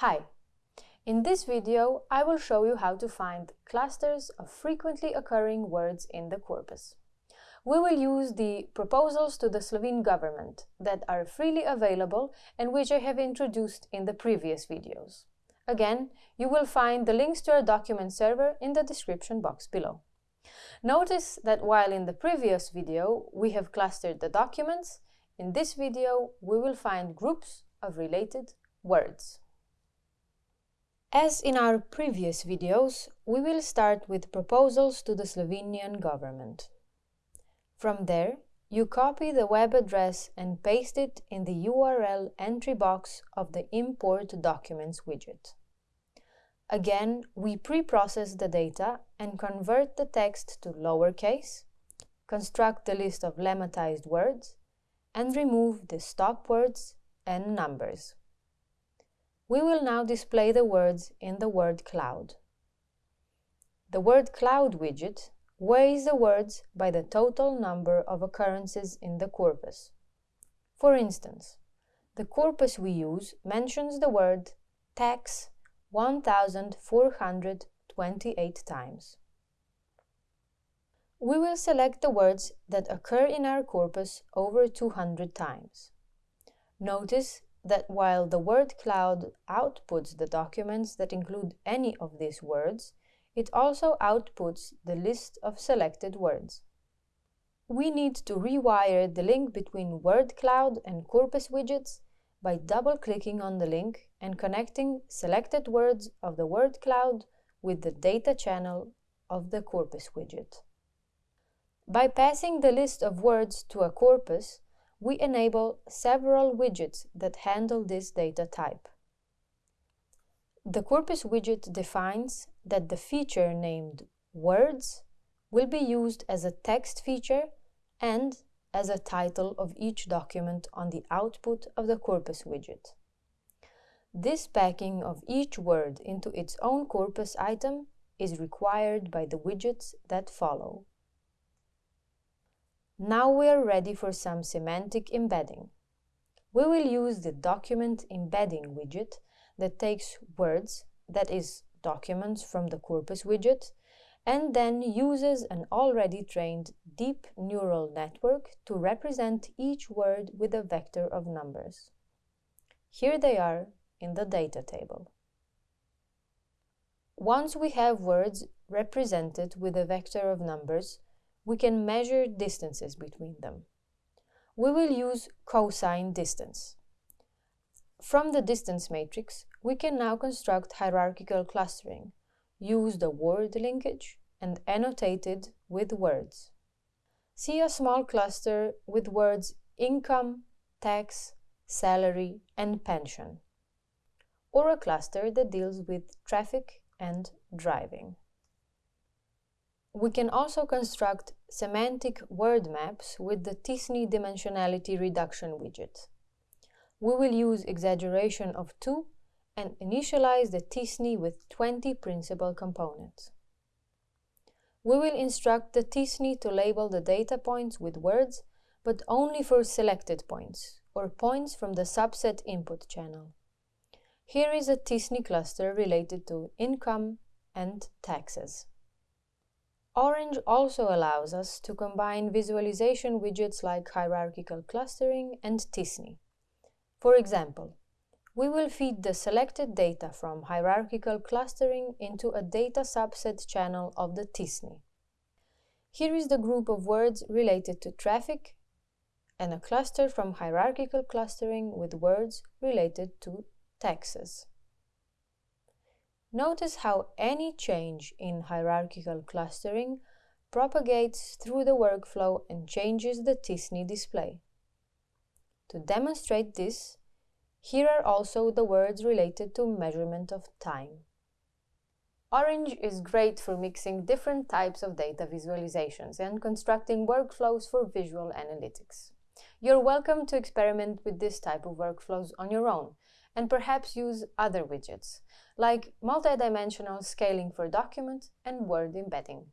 Hi! In this video, I will show you how to find clusters of frequently occurring words in the corpus. We will use the proposals to the Slovene government that are freely available and which I have introduced in the previous videos. Again, you will find the links to our document server in the description box below. Notice that while in the previous video we have clustered the documents, in this video we will find groups of related words. As in our previous videos, we will start with proposals to the Slovenian government. From there, you copy the web address and paste it in the URL entry box of the Import Documents widget. Again, we pre-process the data and convert the text to lowercase, construct the list of lemmatized words, and remove the stop words and numbers. We will now display the words in the word cloud. The word cloud widget weighs the words by the total number of occurrences in the corpus. For instance, the corpus we use mentions the word tax 1428 times. We will select the words that occur in our corpus over 200 times. Notice that while the word cloud outputs the documents that include any of these words, it also outputs the list of selected words. We need to rewire the link between word cloud and corpus widgets by double-clicking on the link and connecting selected words of the word cloud with the data channel of the corpus widget. By passing the list of words to a corpus, we enable several widgets that handle this data type. The corpus widget defines that the feature named words will be used as a text feature and as a title of each document on the output of the corpus widget. This packing of each word into its own corpus item is required by the widgets that follow. Now we are ready for some semantic embedding. We will use the document embedding widget that takes words, that is, documents from the corpus widget, and then uses an already trained deep neural network to represent each word with a vector of numbers. Here they are in the data table. Once we have words represented with a vector of numbers, we can measure distances between them. We will use cosine distance. From the distance matrix, we can now construct hierarchical clustering, use the Ward linkage, and annotate it with words. See a small cluster with words income, tax, salary, and pension, or a cluster that deals with traffic and driving. We can also construct semantic word maps with the t-SNE dimensionality reduction widget. We will use exaggeration of 2 and initialize the t-SNE with 20 principal components. We will instruct the t-SNE to label the data points with words, but only for selected points, or points from the subset input channel. Here is a t-SNE cluster related to income and taxes. Orange also allows us to combine visualization widgets like hierarchical clustering and t-SNE. For example, we will feed the selected data from hierarchical clustering into a data subset channel of the t-SNE. Here is the group of words related to traffic and a cluster from hierarchical clustering with words related to taxes. Notice how any change in hierarchical clustering propagates through the workflow and changes the t-SNE display. To demonstrate this, here are also the words related to measurement of time. Orange is great for mixing different types of data visualizations and constructing workflows for visual analytics. You're welcome to experiment with this type of workflows on your own and perhaps use other widgets, like multidimensional scaling for document and word embedding.